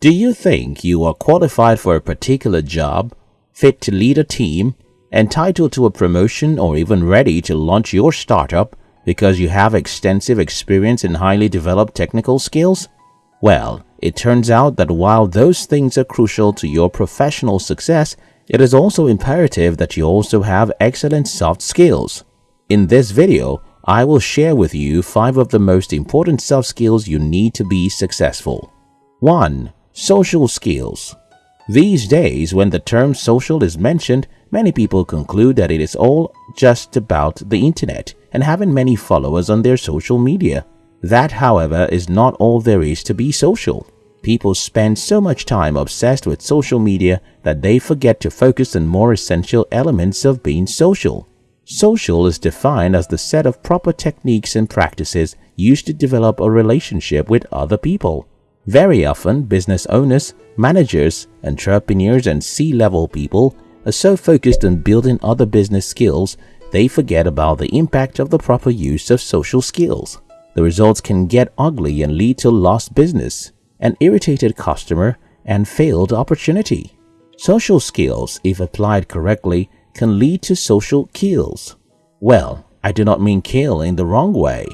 Do you think you are qualified for a particular job, fit to lead a team, entitled to a promotion or even ready to launch your startup because you have extensive experience in highly developed technical skills? Well, it turns out that while those things are crucial to your professional success, it is also imperative that you also have excellent soft skills. In this video, I will share with you 5 of the most important soft skills you need to be successful. 1. Social skills These days, when the term social is mentioned, many people conclude that it is all just about the internet and having many followers on their social media. That, however, is not all there is to be social. People spend so much time obsessed with social media that they forget to focus on more essential elements of being social. Social is defined as the set of proper techniques and practices used to develop a relationship with other people. Very often, business owners, managers, entrepreneurs, and C-level people are so focused on building other business skills, they forget about the impact of the proper use of social skills. The results can get ugly and lead to lost business, an irritated customer, and failed opportunity. Social skills, if applied correctly, can lead to social kills. Well, I do not mean kill in the wrong way.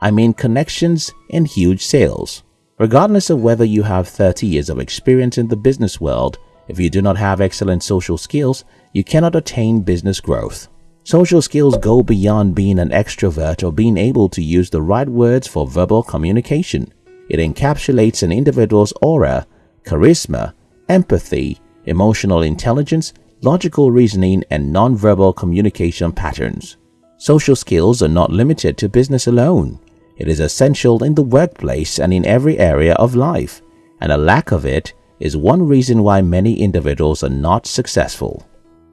I mean connections and huge sales. Regardless of whether you have 30 years of experience in the business world, if you do not have excellent social skills, you cannot attain business growth. Social skills go beyond being an extrovert or being able to use the right words for verbal communication. It encapsulates an individual's aura, charisma, empathy, emotional intelligence, logical reasoning, and non-verbal communication patterns. Social skills are not limited to business alone. It is essential in the workplace and in every area of life, and a lack of it is one reason why many individuals are not successful.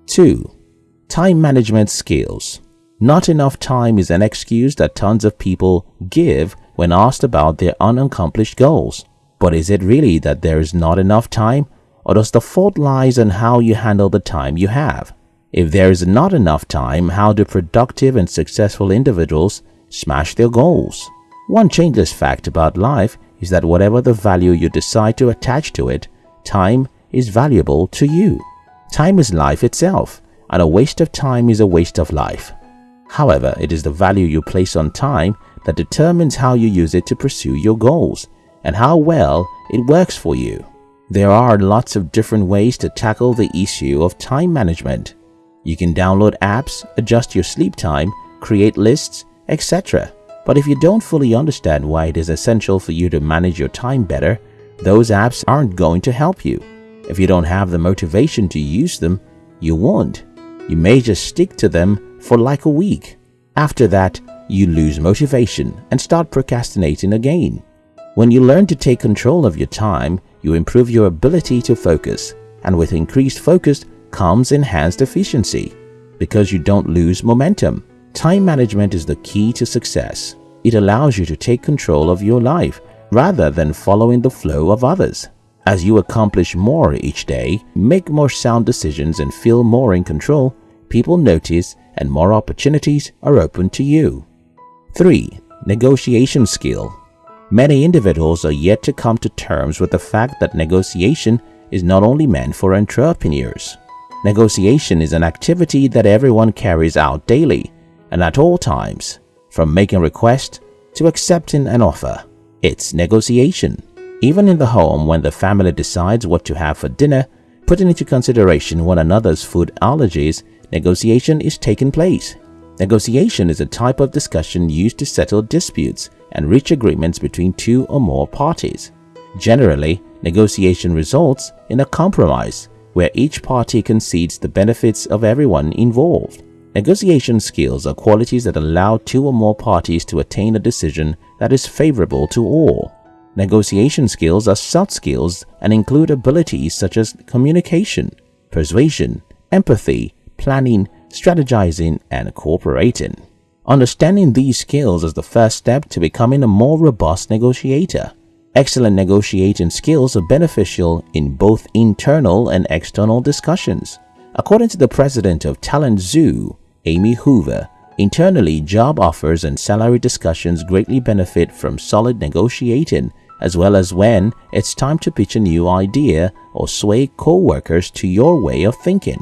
2. Time management skills Not enough time is an excuse that tons of people give when asked about their unaccomplished goals. But is it really that there is not enough time, or does the fault lies on how you handle the time you have? If there is not enough time, how do productive and successful individuals smash their goals. One changeless fact about life is that whatever the value you decide to attach to it, time is valuable to you. Time is life itself, and a waste of time is a waste of life. However, it is the value you place on time that determines how you use it to pursue your goals and how well it works for you. There are lots of different ways to tackle the issue of time management. You can download apps, adjust your sleep time, create lists, etc. But if you don't fully understand why it is essential for you to manage your time better, those apps aren't going to help you. If you don't have the motivation to use them, you won't. You may just stick to them for like a week. After that, you lose motivation and start procrastinating again. When you learn to take control of your time, you improve your ability to focus, and with increased focus comes enhanced efficiency because you don't lose momentum. Time management is the key to success. It allows you to take control of your life rather than following the flow of others. As you accomplish more each day, make more sound decisions and feel more in control, people notice and more opportunities are open to you. 3. Negotiation skill Many individuals are yet to come to terms with the fact that negotiation is not only meant for entrepreneurs. Negotiation is an activity that everyone carries out daily and at all times, from making a request to accepting an offer. It's negotiation. Even in the home when the family decides what to have for dinner, putting into consideration one another's food allergies, negotiation is taking place. Negotiation is a type of discussion used to settle disputes and reach agreements between two or more parties. Generally, negotiation results in a compromise where each party concedes the benefits of everyone involved. Negotiation skills are qualities that allow two or more parties to attain a decision that is favorable to all. Negotiation skills are soft skills and include abilities such as communication, persuasion, empathy, planning, strategizing, and cooperating. Understanding these skills is the first step to becoming a more robust negotiator. Excellent negotiating skills are beneficial in both internal and external discussions. According to the president of Talent Zoo, Amy Hoover, internally job offers and salary discussions greatly benefit from solid negotiating as well as when it's time to pitch a new idea or sway co-workers to your way of thinking.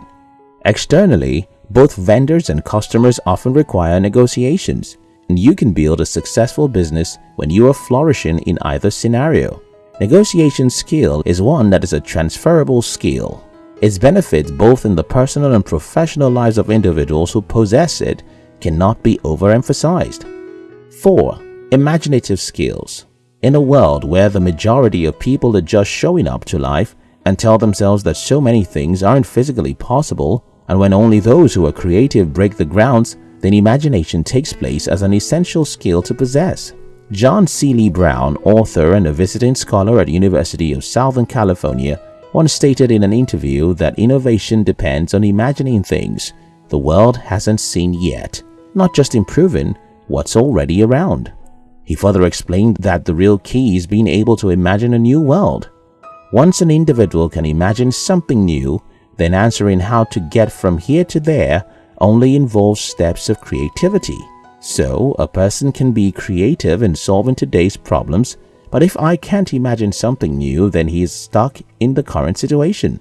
Externally, both vendors and customers often require negotiations, and you can build a successful business when you are flourishing in either scenario. Negotiation skill is one that is a transferable skill. Its benefits both in the personal and professional lives of individuals who possess it cannot be overemphasized. 4. Imaginative skills In a world where the majority of people are just showing up to life and tell themselves that so many things aren't physically possible, and when only those who are creative break the grounds, then imagination takes place as an essential skill to possess. John Seely Brown, author and a visiting scholar at University of Southern California, once stated in an interview that innovation depends on imagining things the world hasn't seen yet, not just improving what's already around. He further explained that the real key is being able to imagine a new world. Once an individual can imagine something new, then answering how to get from here to there only involves steps of creativity. So, a person can be creative in solving today's problems, but if I can't imagine something new, then he is stuck in the current situation.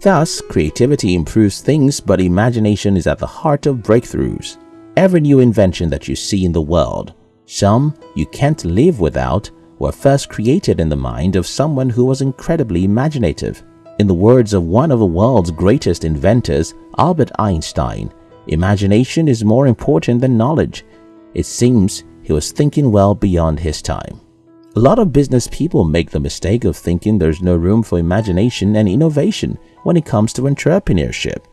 Thus, creativity improves things, but imagination is at the heart of breakthroughs. Every new invention that you see in the world, some you can't live without, were first created in the mind of someone who was incredibly imaginative. In the words of one of the world's greatest inventors, Albert Einstein, imagination is more important than knowledge. It seems he was thinking well beyond his time. A lot of business people make the mistake of thinking there's no room for imagination and innovation when it comes to entrepreneurship.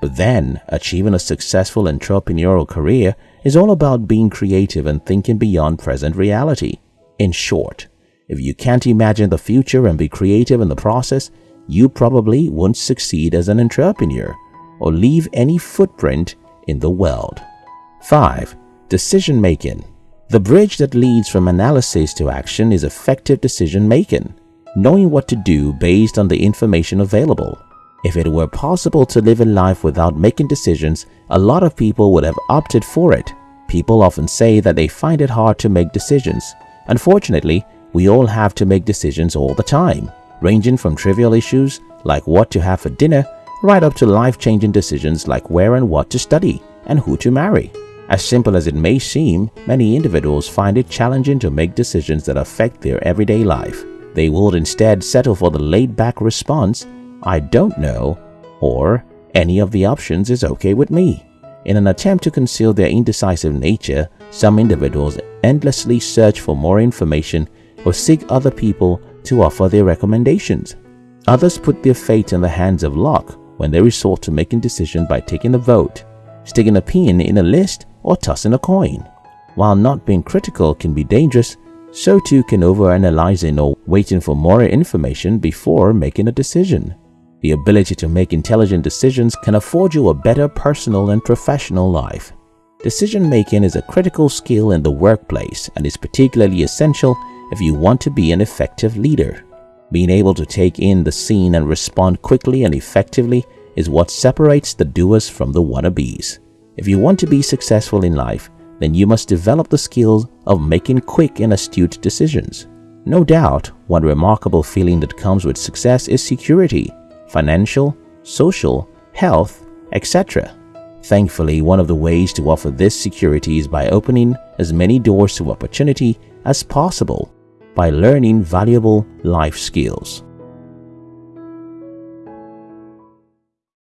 But then, achieving a successful entrepreneurial career is all about being creative and thinking beyond present reality. In short, if you can't imagine the future and be creative in the process, you probably won't succeed as an entrepreneur or leave any footprint in the world. 5. Decision Making The bridge that leads from analysis to action is effective decision making, knowing what to do based on the information available. If it were possible to live a life without making decisions, a lot of people would have opted for it. People often say that they find it hard to make decisions. Unfortunately, we all have to make decisions all the time ranging from trivial issues like what to have for dinner right up to life-changing decisions like where and what to study and who to marry. As simple as it may seem, many individuals find it challenging to make decisions that affect their everyday life. They would instead settle for the laid-back response, I don't know, or any of the options is okay with me. In an attempt to conceal their indecisive nature, some individuals endlessly search for more information or seek other people to offer their recommendations. Others put their fate in the hands of luck when they resort to making decisions by taking a vote, sticking a pin in a list, or tossing a coin. While not being critical can be dangerous, so too can overanalyzing or waiting for more information before making a decision. The ability to make intelligent decisions can afford you a better personal and professional life. Decision making is a critical skill in the workplace and is particularly essential if you want to be an effective leader. Being able to take in the scene and respond quickly and effectively is what separates the doers from the wannabes. If you want to be successful in life, then you must develop the skills of making quick and astute decisions. No doubt, one remarkable feeling that comes with success is security, financial, social, health, etc. Thankfully, one of the ways to offer this security is by opening as many doors to opportunity as possible by learning valuable life skills.